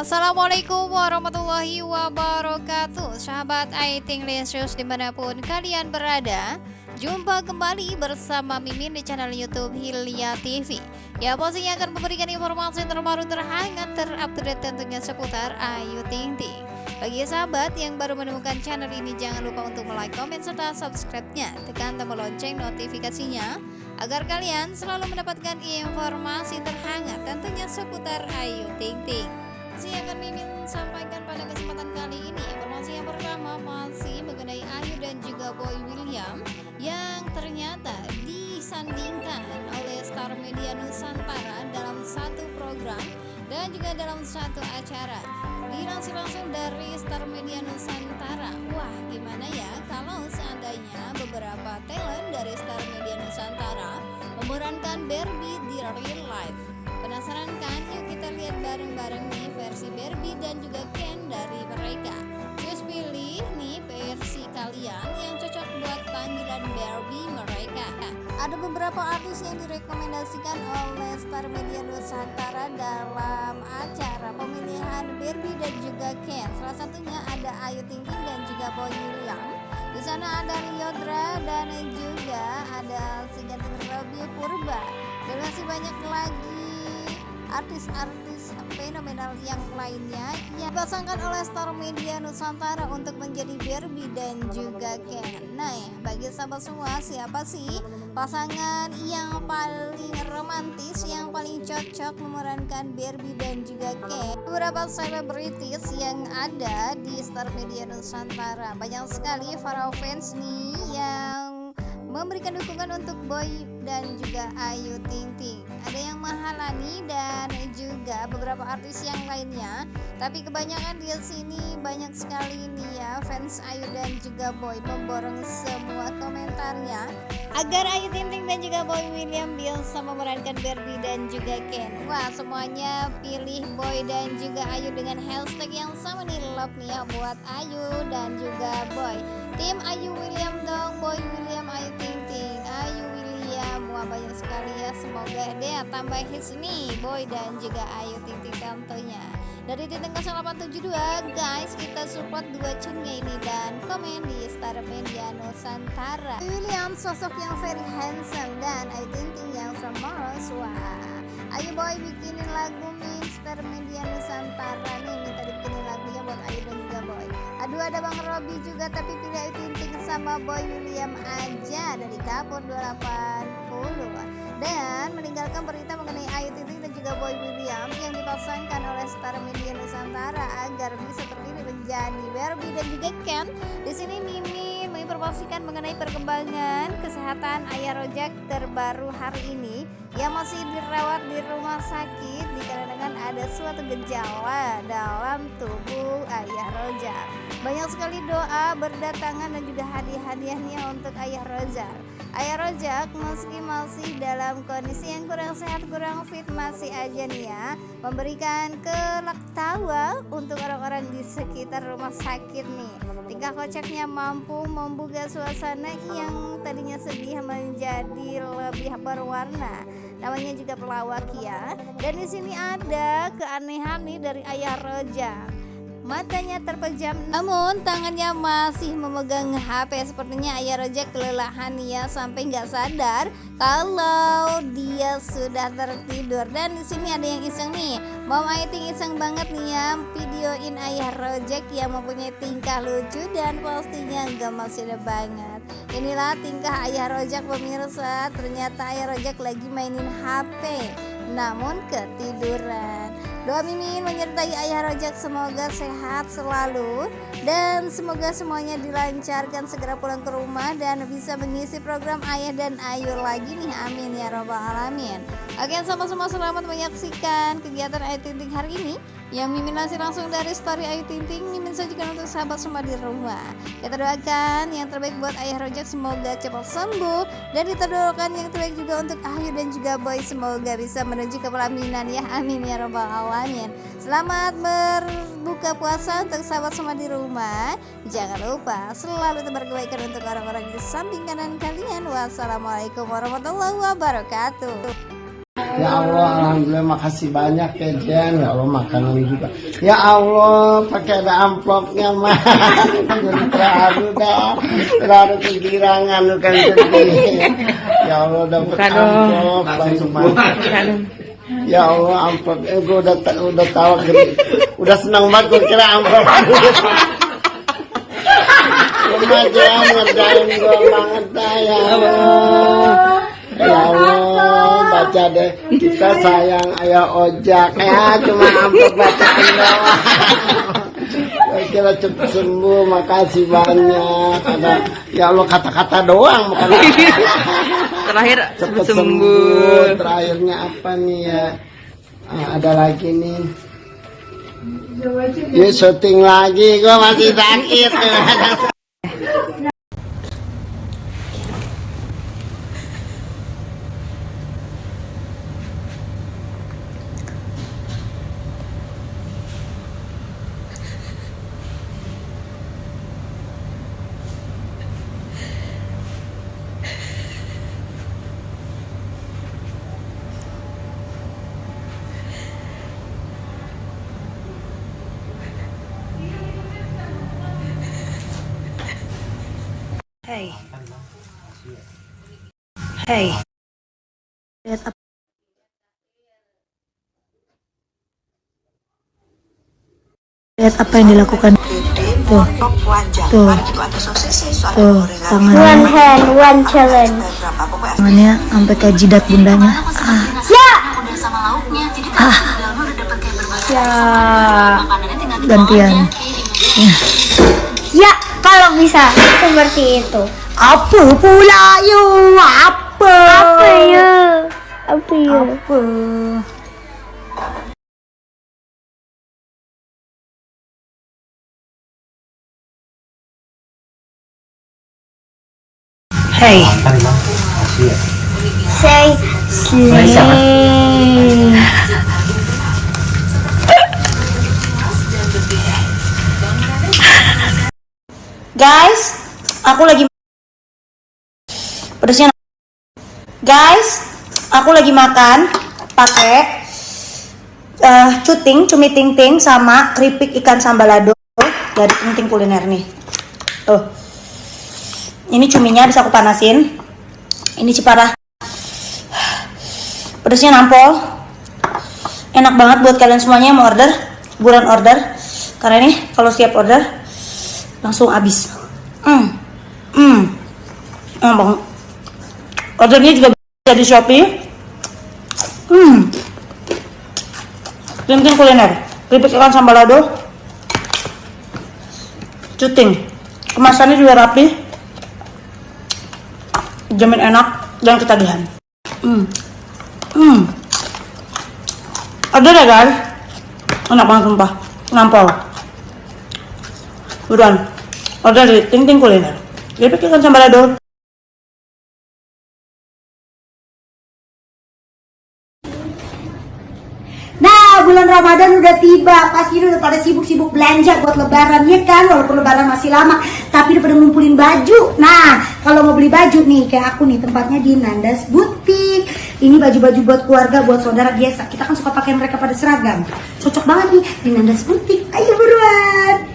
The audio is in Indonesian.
Assalamualaikum warahmatullahi wabarakatuh. Sahabat Aiting Lesius di mana pun kalian berada Jumpa kembali bersama Mimin di channel Youtube Hilya TV Ya pastinya akan memberikan informasi terbaru terhangat terupdate tentunya seputar Ayu Ting Ting. Bagi sahabat yang baru menemukan channel ini jangan lupa untuk like, komen, serta subscribe-nya. Tekan tombol lonceng notifikasinya Agar kalian selalu mendapatkan informasi terhangat tentunya seputar Ayu Ting Ting Masih akan Mimin sampaikan pada kesempatan kali ini Informasi yang pertama masih mengenai Ayu dan juga Boy William Yang ternyata disandingkan oleh Star Media Nusantara dalam satu program dan juga dalam satu acara. Dilansir langsung dari Star Media Nusantara. Wah gimana ya? Kalau seandainya beberapa talent dari Star Media Nusantara memerankan Barbie di real life penasaran kan? Yuk kita lihat bareng-bareng nih versi Barbie dan juga Ken dari mereka. Just pilih nih versi kalian yang cocok buat panggilan Barbie mereka. Ada beberapa artis yang direkomendasikan oleh Star Media Nusantara dalam acara pemilihan Barbie dan juga Ken. Salah satunya ada Ayu Ting Ting dan juga Boy William. Di sana ada Liodra dan juga ada si Robby Purba. Dan masih banyak lagi artis-artis fenomenal yang lainnya yang dipasangkan oleh Star Media Nusantara untuk menjadi Barbie dan juga Ken. Nah, bagi sahabat semua, siapa sih pasangan yang paling romantis, yang paling cocok memerankan Barbie dan juga Ken? Beberapa selebritis yang ada di Star Media Nusantara. Banyak sekali para fans nih yang memberikan dukungan untuk Boy dan juga Ayu Ting Ting. Beberapa artis yang lainnya. Tapi kebanyakan di sini banyak sekali ini ya fans Ayu dan juga Boy memborong semua komentarnya agar Ayu Ting Ting dan juga Boy William bisa memerankan Barbie dan juga Ken. Wah semuanya pilih Boy dan juga Ayu dengan hashtag yang sama nih love nih ya buat Ayu dan juga Boy. Tim Ayu William dong, Boy William Ayu banyak sekali ya. Semoga deh tambah hits nih Boy dan juga Ayu Ting tentunya. Dari titik 0872 guys kita support dua cunnya ini dan komen di Star Media Nusantara. William sosok yang very handsome dan Ayu Ting Ting yang semaros wah Ayo Boy bikinin lagu Star Media Nusantara. Nih minta dibikinin lagunya buat Ayu dan juga Boy. Aduh ada Bang Robi juga tapi pilih Ayu Ting Ting sama Boy William aja. Dari Kapur 28 dan meninggalkan berita mengenai Ayu Ting dan juga Boy William yang dipasangkan oleh Star Media Nusantara agar bisa terpilih menjadi Barbie dan juga Ken. Di sini Mimi menginformasikan mengenai perkembangan kesehatan Ayah Rojak terbaru hari ini yang masih dirawat di rumah sakit dikarenakan ada suatu gejala dalam tubuh Ayah Rojak. Banyak sekali doa berdatangan dan juga hadiah-hadiahnya untuk Ayah Rojak. Ayah Rojak meski masih dalam kondisi yang kurang sehat kurang fit masih aja nih ya. Memberikan kelak tawa untuk orang-orang di sekitar rumah sakit nih. Tingkah kocaknya mampu membuka suasana yang tadinya sedih menjadi lebih berwarna. Namanya juga pelawak ya. Dan di sini ada keanehan nih dari Ayah Rojak Matanya terpejam namun tangannya masih memegang HP Sepertinya ayah Roja kelelahan ya sampai nggak sadar kalau dia sudah tertidur. Dan di sini ada yang iseng nih. Mom Aiting iseng banget nih ya videoin ayah Rojek yang mempunyai tingkah lucu dan pastinya masih ada banget. Inilah tingkah ayah Rojak pemirsa. Ternyata ayah Rojak lagi mainin HP namun ketiduran Doa Mimin menyertai Ayah Rojak semoga sehat selalu. Dan semoga semuanya dilancarkan segera pulang ke rumah dan bisa mengisi program Ayah dan Ayu lagi nih. Amin ya robbal alamin. Oke sama-sama selamat menyaksikan kegiatan Ayu Tinting hari ini yang Mimin lansir langsung dari story Ayu Tinting Mimin sajikan untuk sahabat semua di rumah. Kita doakan yang terbaik buat ayah rojak semoga cepat sembuh. Dan kita doakan yang terbaik juga untuk Ayu dan juga Boy semoga bisa menuju ke pelaminan ya. Amin ya robbal alamin. Selamat berbuka puasa untuk sahabat semua di rumah. Jangan lupa selalu tebar kebaikan untuk orang-orang di samping kanan kalian. Wassalamualaikum warahmatullahi wabarakatuh Ya Allah, alhamdulillah makasih banyak ya Jen. Ya Allah makanan juga. Ya Allah, pakai ada amplopnya mah. Jadi terharu dah. Terharu kegirangan bukan sedih. Ya Allah dapat amplop banget. Ya Allah amplop, eh, gue udah udah tahu gede. udah senang banget gue kira amplop. Remaja ngerjain gue banget dah ya Allah. Ya baca deh kita sayang ayah ojak ya cuma amplop bacaan doang. Kira cepat sembuh, makasih banyak. Ada, ya Allah kata-kata doang bukan Terakhir cepat sembuh. sembuh. Terakhirnya apa nih ya? Ah, ada lagi nih. Yuk syuting lagi, gua masih sakit. Hey. Hey. Lihat apa? Lihat apa yang dilakukan. Tuh. Tuh. Tuh, One tangannya, hand, one challenge. tangannya sampai ke jidat bundanya. Ah, Ya. gantian. Ya, kalau bisa seperti itu. Apa pula you? Apa? Apa ya? Apa ya? Apa? Hey. Say. Guys, aku lagi pedesnya. Guys, aku lagi makan pakai eh cuting, cumi ting ting sama keripik ikan sambalado dari ting ting kuliner nih. Tuh. Ini cuminya bisa aku panasin. Ini ciparah. Pedesnya nampol. Enak banget buat kalian semuanya yang mau order, buruan order. Karena ini kalau siap order langsung habis. Hmm, hmm, enak banget. Ordernya juga bisa di Shopee. Hmm, Tintin kuliner, keripik ikan sambalado, cuting, kemasannya juga rapi, jamin enak dan ketagihan. Hmm, hmm, ada deh guys, enak banget sumpah, nampol. Buruan, order di Ting Kuliner. Keripik ikan sambalado. Nah, Ramadan udah tiba, pasti udah pada sibuk-sibuk belanja buat lebaran ya kan, walaupun lebaran masih lama, tapi udah pada ngumpulin baju. Nah, kalau mau beli baju nih, kayak aku nih, tempatnya di Nandas Butik. Ini baju-baju buat keluarga, buat saudara biasa. Kita kan suka pakai mereka pada seragam. Cocok banget nih di Nandas Butik. Ayo buruan.